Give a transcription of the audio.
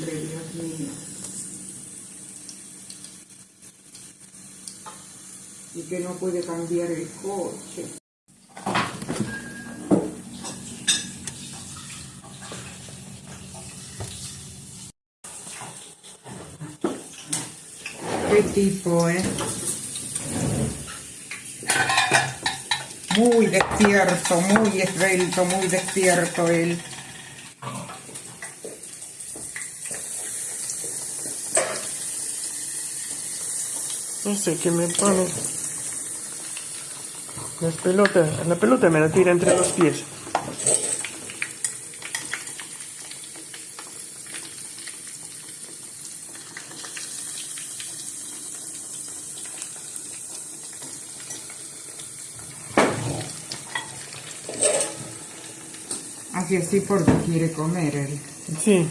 Dios mío. Y que no puede cambiar el coche. Qué tipo, ¿eh? Muy despierto, muy esbelto, muy despierto él. No sé qué me pone. Las pelotas, la pelota me la tira entre los pies. Así así porque quiere comer él. Sí,